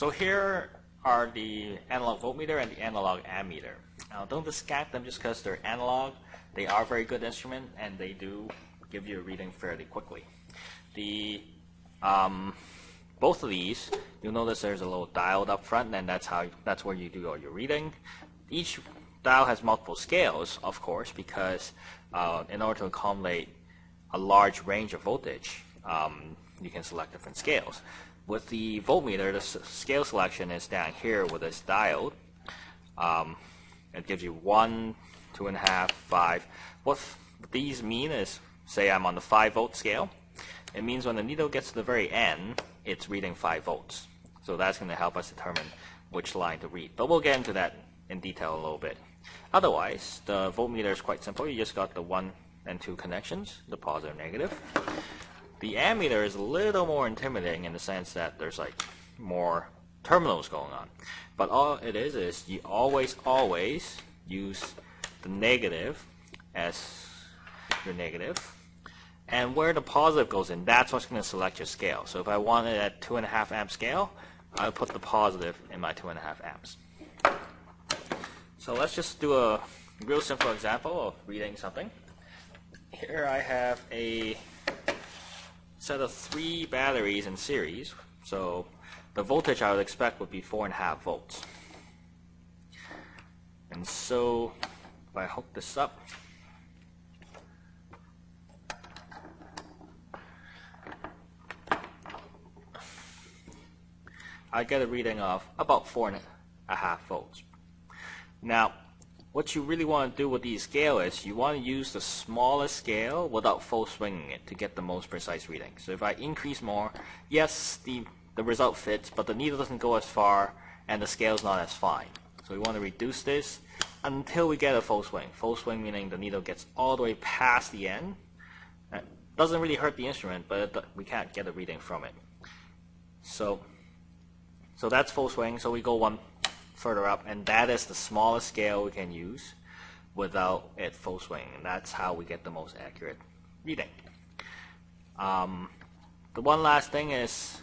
So here are the analog voltmeter and the analog ammeter. Now don't discount them just because they're analog. They are very good instrument and they do give you a reading fairly quickly. The um, both of these, you'll notice there's a little dial up front, and that's how that's where you do all your reading. Each dial has multiple scales, of course, because uh, in order to accommodate a large range of voltage, um, you can select different scales. With the voltmeter, the scale selection is down here with this dial. Um, it gives you one, two and a half, five. What these mean is, say I'm on the five volt scale, it means when the needle gets to the very end, it's reading 5 volts. So that's going to help us determine which line to read. But we'll get into that in detail a little bit. Otherwise, the voltmeter is quite simple. You just got the 1 and 2 connections, the positive and negative. The ammeter is a little more intimidating in the sense that there's like more terminals going on. But all it is is you always, always use the negative as your negative. and where the positive goes in, that's what's going to select your scale. So if I want it at 2.5 amp scale, I'll put the positive in my 2.5 amps. So let's just do a real simple example of reading something. Here I have a set of three batteries in series. So the voltage I would expect would be 4.5 volts. And so if I hook this up, I get a reading of about four and a half volts. Now, what you really want to do with these scale is you want to use the smallest scale without full swinging it to get the most precise reading. So if I increase more, yes, the, the result fits, but the needle doesn't go as far and the scale is not as fine. So we want to reduce this until we get a full swing. Full swing meaning the needle gets all the way past the end. Doesn't really hurt the instrument, but it, we can't get a reading from it. So so that's full swing. So we go one further up, and that is the smallest scale we can use without it full swing. And that's how we get the most accurate reading. Um, the one last thing is,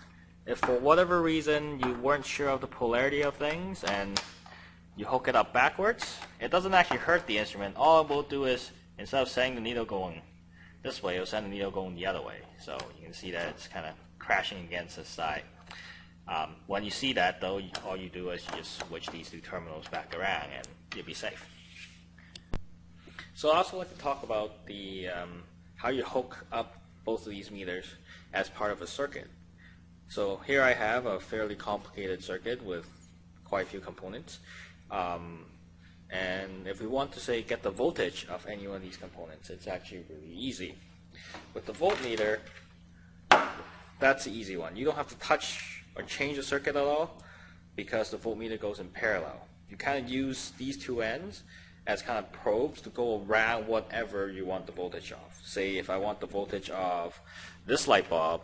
if for whatever reason you weren't sure of the polarity of things and you hook it up backwards, it doesn't actually hurt the instrument. All it will do is, instead of sending the needle going this way, it'll send the needle going the other way. So you can see that it's kind of crashing against the side. Um, when you see that, though, all you do is you just switch these two terminals back around and you'll be safe. So I also like to talk about the um, how you hook up both of these meters as part of a circuit. So here I have a fairly complicated circuit with quite a few components. Um, and if we want to say get the voltage of any one of these components, it's actually really easy. With the voltmeter, that's the easy one. You don't have to touch or change the circuit at all because the voltmeter goes in parallel. You kind of use these two ends as kind of probes to go around whatever you want the voltage of. Say if I want the voltage of this light bulb,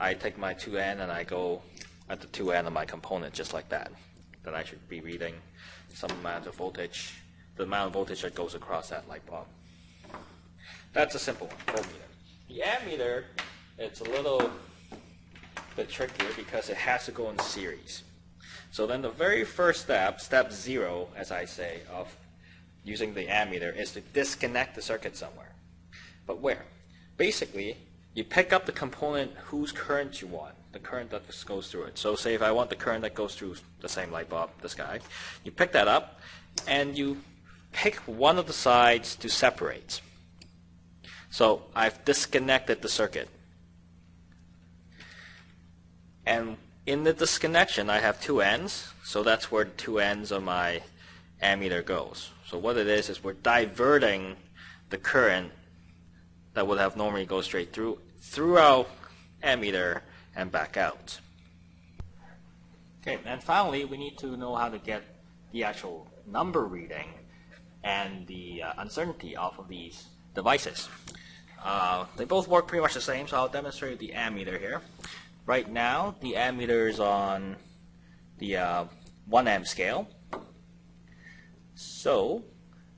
I take my two end and I go at the two end of my component just like that. Then I should be reading some amount of voltage, the amount of voltage that goes across that light bulb. That's a simple one, voltmeter. The ammeter, it's a little bit trickier because it has to go in series. So then the very first step, step zero, as I say, of using the ammeter is to disconnect the circuit somewhere. But where? Basically, you pick up the component whose current you want, the current that goes through it. So say if I want the current that goes through the same light bulb, this guy, you pick that up and you pick one of the sides to separate. So I've disconnected the circuit. And in the disconnection, I have two ends, so that's where two ends of my ammeter goes. So what it is, is we're diverting the current that would have normally go straight through, through our ammeter and back out. Okay, and finally, we need to know how to get the actual number reading and the uh, uncertainty off of these devices. Uh, they both work pretty much the same, so I'll demonstrate the ammeter here. Right now, the ammeter is on the uh, 1 amp scale. So,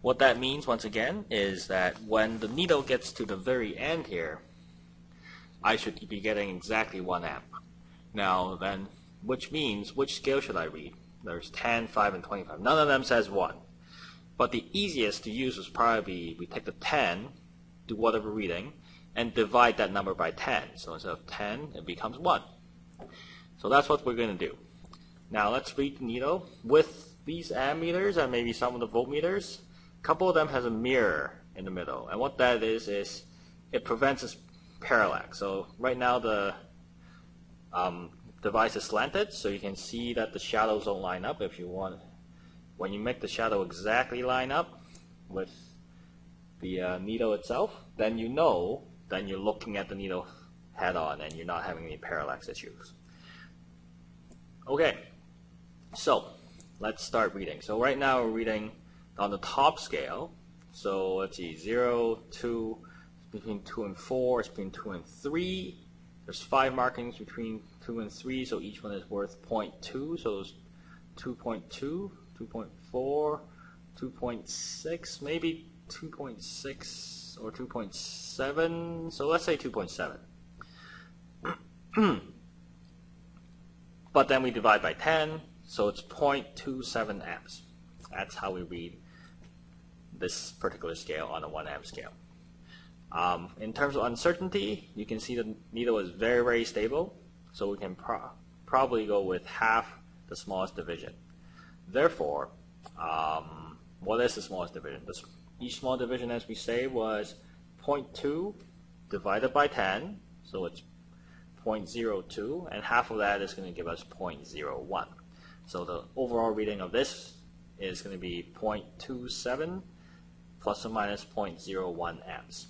what that means, once again, is that when the needle gets to the very end here, I should be getting exactly 1 amp. Now, then, which means which scale should I read? There's 10, 5, and 25. None of them says 1. But the easiest to use would probably we take the 10, do whatever reading, and divide that number by 10. So instead of 10, it becomes 1. So that's what we're going to do. Now let's read the needle. With these ammeters and maybe some of the voltmeters, a couple of them has a mirror in the middle. And what that is, is it prevents this parallax. So right now the um, device is slanted, so you can see that the shadows don't line up if you want. When you make the shadow exactly line up with the uh, needle itself, then you know, then you're looking at the needle head on and you're not having any parallax issues. Okay, so let's start reading. So right now we're reading on the top scale. So let's see, 0, 2, between 2 and 4, it's between 2 and 3. There's 5 markings between 2 and 3, so each one is worth 0.2. So it's 2.2, 2.4, 2.6, maybe 2.6 or 2.7. So let's say 2.7. but then we divide by 10, so it's 0.27 amps. That's how we read this particular scale on a 1 amp scale. Um, in terms of uncertainty, you can see the needle is very, very stable, so we can pro probably go with half the smallest division. Therefore, um, what is the smallest division? This, each small division, as we say, was 0.2 divided by 10, so it's 0.02, and half of that is going to give us 0.01. So the overall reading of this is going to be 0.27 plus or minus 0.01 amps.